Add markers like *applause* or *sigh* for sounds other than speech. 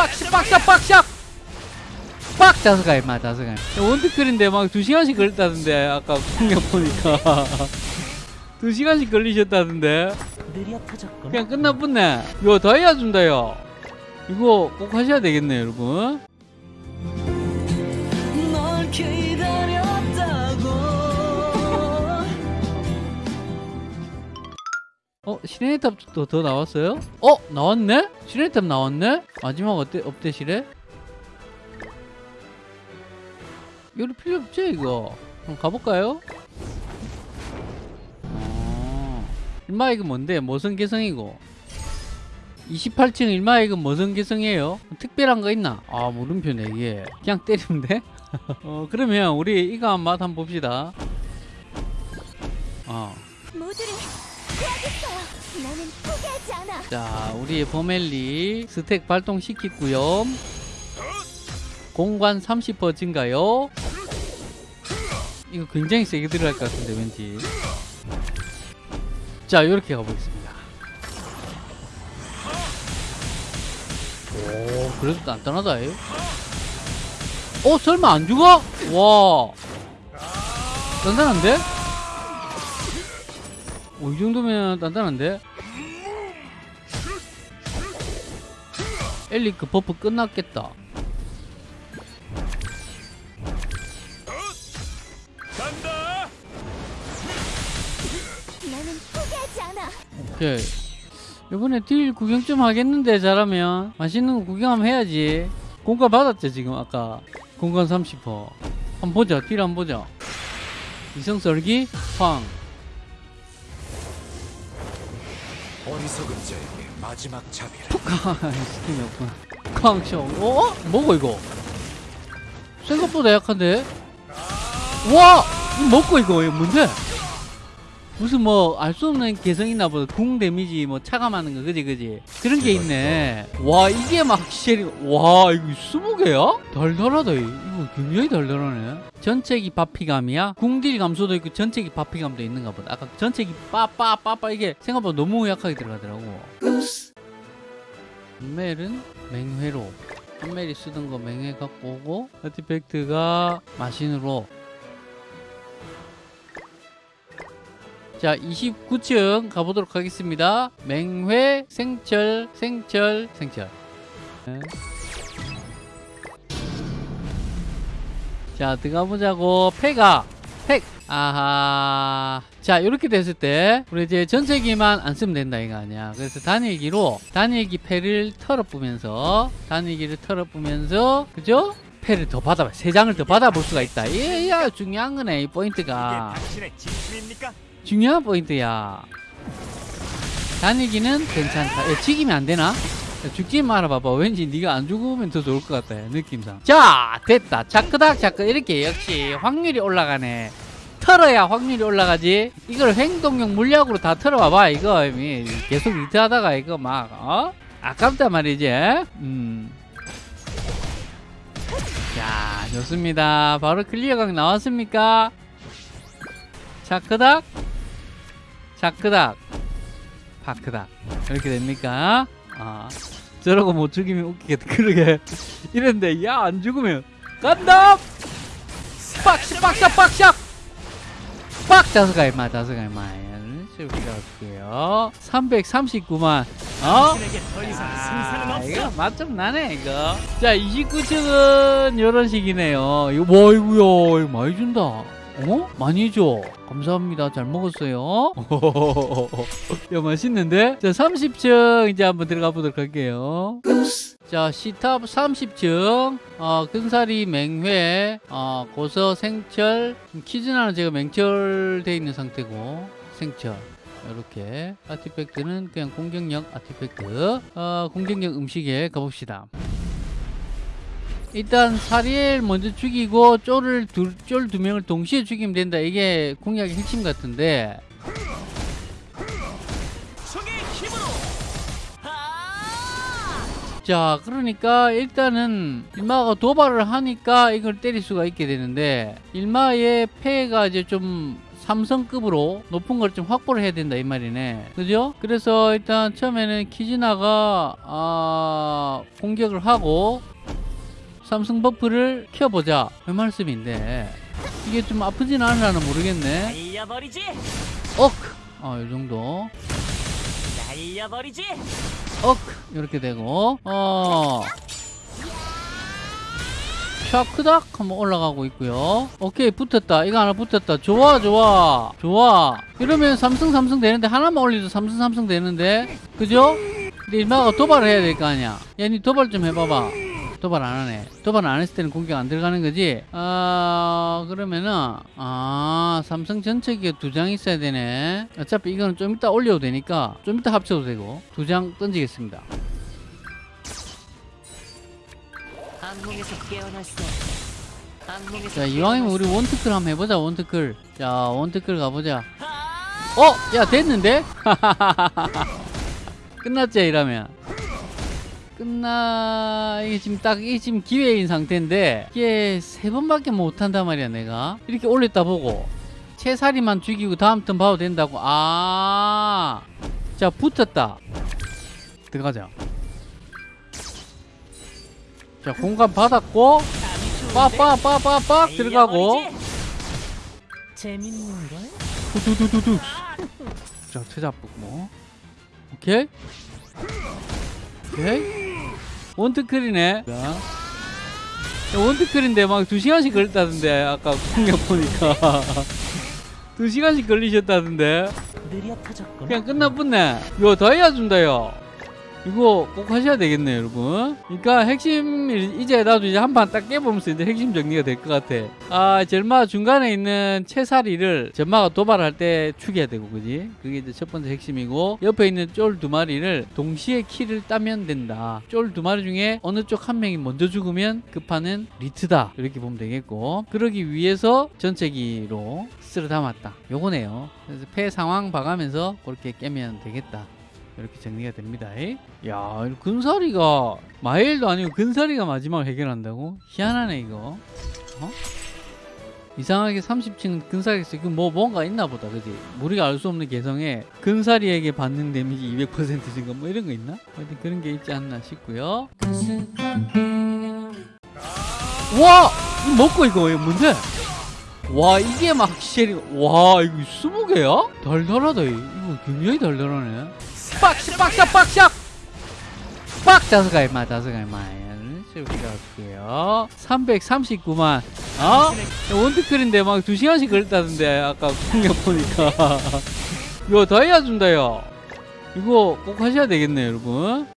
빡샷 빡샷 빡샷! 빡! 다섯 가 임마 다섯 가 원투클인데 막두 시간씩 걸렸다던데 아까 공략 보니까. *laughs* 두 시간씩 걸리셨다던데. 느려 터졌구나. 그냥 끝나붙네. 이거 다이아 준다요. 이거 꼭 하셔야 되겠네요 여러분 어 시네탑도 더 나왔어요? 어 나왔네? 시네탑 나왔네? 마지막 어때 업데이트래? 이거 필요 없죠 이거 그럼 가볼까요? 어, 일마액은 뭔데? 모성 개성이고 28층 일마액은 모성 개성이에요? 특별한 거 있나? 아 물음표 4개 그냥 때리면 돼? *laughs* 어 그러면 우리 이거 한맛 한번 봅시다 어 모두를 구하겠어요. 자, 우리의 포멜리 스택 발동시키고요. 공간 30% 증가요. 이거 굉장히 세게 들어갈 것 같은데 왠지. 자, 이렇게 가보겠습니다. 오, 그래도 단단하다. 이. 어, 설마 안 죽어? 와, 단단한데? 오, 이 정도면 단단한데? 엘리 그 buff 끝났겠다. 나는 포기하지 않아. 오케이. 이번에 deal 구경 좀 하겠는데 잘하면 맛있는 거 구경하면 해야지. 공간 받았죠 지금 아까 공간 30%. 한번 보자. 딜 한번 보자. 이성 썰기 황. 어리석은 자에게 마지막 자비를 스팀이 없구나. 쾅쇼. 어? 뭐고 이거? 생각보다 약한데? 와! 이거 먹고 이거 뭔데? 무슨 뭐 알 수 없는 개성 있나 보다. 궁 데미지 뭐 차감하는 거 그지 그지? 그런 게 있네. 와 이게 막 쉘이 와 이거 20개야? 달달하다 이거 굉장히 달달하네. 전체기 바피감이야? 궁딜 감소도 있고 전체기 바피감도 있는가 보다. 아까 전체기 빠빠빠빠 이게 생각보다 너무 약하게 들어가더라고. 판멜은 맹회로 판멜이 쓰던 거 맹회 갖고 오고 아티팩트가 마신으로 자 29층 가보도록 하겠습니다. 맹회 생철 생철 생철. 네. 자 들어가보자고. 패가 팩 아하. 자 이렇게 됐을 때 우리 이제 전체기만 안 쓰면 된다 이거 아니야. 그래서 단일기로 단일기 패를 털어보면서 단일기를 털어보면서 그죠? 패를 더 받아봐 세 장을 더 받아볼 수가 있다. 이게 야 중요한 거네 이 포인트가? 중요한 포인트야. 단일기는 괜찮다. 야, 죽이면 안 되나? 야, 죽지 말아봐봐. 왠지 네가 안 죽으면 더 좋을 것 같아 느낌상. 자 됐다. 자크닥 자크. 이렇게 역시 확률이 올라가네. 털어야 확률이 올라가지. 이걸 행동형 물약으로 다 털어봐봐 이거. 계속 리트하다가 이거 막 어? 아깝단 말이지 음. 자 좋습니다. 바로 클리어각 나왔습니까? 자크닥? 자크닥. 파크닥. 이렇게 됩니까? 아 저러고 못 죽이면 웃기겠다. *laughs* 그러게. 이랬는데 야 안 죽으면. 간다! 빡샷 빡샷 빡샷! 빡! 다섯 가 임마 다섯 가 임마. 이렇게 가고요. 339만 어? 아. 이거 맛좀 나네 이거. 자 29층은 이런 식이네요. 이거 뭐 이거야 이거 많이 준다. 어? 많이 줘. 감사합니다. 잘 먹었어요. *laughs* 야 맛있는데? 자 30층 이제 한번 들어가 보도록 할게요. 자 시탑 30층. 어, 끈사리 맹회. 어, 고서 생철. 지금 키즈나는 제가 맹철돼 있는 상태고 생철 이렇게 아티팩트는 그냥 공격력 아티팩트. 어, 공격력 음식에 가봅시다. 일단 사리엘 먼저 죽이고 쫄을 쫄두 명을 동시에 죽이면 된다. 이게 공략의 핵심 같은데. 자 그러니까 일단은 일마가 도발을 하니까 이걸 때릴 수가 있게 되는데 일마의 폐가 이제 좀 삼성급으로 높은 걸 좀 확보를 해야 된다 이 말이네. 그죠? 그래서 일단 처음에는 키즈나가 아, 공격을 하고 삼성 버프를 켜보자. 그 말씀인데. 이게 좀 아프진 않으려나 모르겠네. 억! 어, 이 정도. 날려버리지. 억! 이렇게 되고. 어 샤크닥 한번 올라가고 있고요. 오케이 붙었다. 이거 하나 붙었다. 좋아 좋아. 좋아. 이러면 삼성 삼성 되는데 하나만 올리도 삼성 삼성 되는데. 그죠? 근데 이마가 도발을 해야 될 거 아니야. 야니 도발 좀 해봐봐. 도발 안 하네. 도발 안 했을 때는 공격 안 들어가는 거지? 아 그러면은 아 삼성 전체 기업 두장 있어야 되네. 어차피 이거는 좀 이따 올려도 되니까 좀 이따 합쳐도 되고. 두 장 던지겠습니다 악몽에서 깨어날 수 악몽에서 자 이왕이면 우리 원트클 한번 해보자 원트클. 자 원트클 가보자. 어? 야 됐는데? *laughs* 끝났지 이러면. 끝나 이게 지금 딱 이게 지금 기회인 상태인데 이게 세 번밖에 못한단 말이야 내가. 이렇게 올렸다 보고. 채살이만 죽이고 다음 턴 봐도 된다고. 아자 붙었다. 들어가자 자 공간 받았고 빠빠빠빠빡 들어가고 재밌는걸? 두두두두두. 자, 퇴잡북 뭐. 오케이. 오케이. 원트클이네. 원트클인데 막두 시간씩 걸렸다던데 아까 공격 보니까 두 시간씩 걸리셨다던데 느려 터졌구나 그냥 끝나뿐네 이거 다이아 준다 요 이거 꼭 하셔야 되겠네요 여러분. 그러니까 핵심 이제 나도 이제 한 판 딱 깨보면서 이제 핵심 정리가 될 것 같아. 아 젤마 중간에 있는 채사리를 젤마가 도발할 때 죽여야 되고 그지? 그게 이제 첫 번째 핵심이고 옆에 있는 쫄 두 마리를 동시에 키를 따면 된다. 쫄 두 마리 중에 어느 쪽 한 명이 먼저 죽으면 그 판은 리트다. 이렇게 보면 되겠고 그러기 위해서 전체기로 쓸어 담았다. 요거네요. 그래서 패 상황 봐가면서 그렇게 깨면 되겠다 이렇게 정리가 됩니다. 야, 이 근사리가 마일도 아니고 근사리가 마지막을 해결한다고? 희한하네 이거. 어? 이상하게 30층 근사리에서 이거 뭐 뭔가 있나 보다, 그지? 우리가 알 수 없는 개성에 근사리에게 받는 데미지 200% 증가 뭐 이런 거 있나? 하여튼 그런 게 있지 않나 싶고요. 와, 이거 먹고 이거 뭔데? 와 이게 막 쉘이 와 이거 20개야? 달달하다 이거 굉장히 달달하네 빡샥 빡샥 빡샥 빡 다섯 가 임마 다섯 가 임마 볼게요. 339만. 어? 원트클인데 막 2시간씩 걸렸다던데 아까 공격 보니까. *laughs* 이거 다이아 준다요. 이거 꼭 하셔야 되겠네요 여러분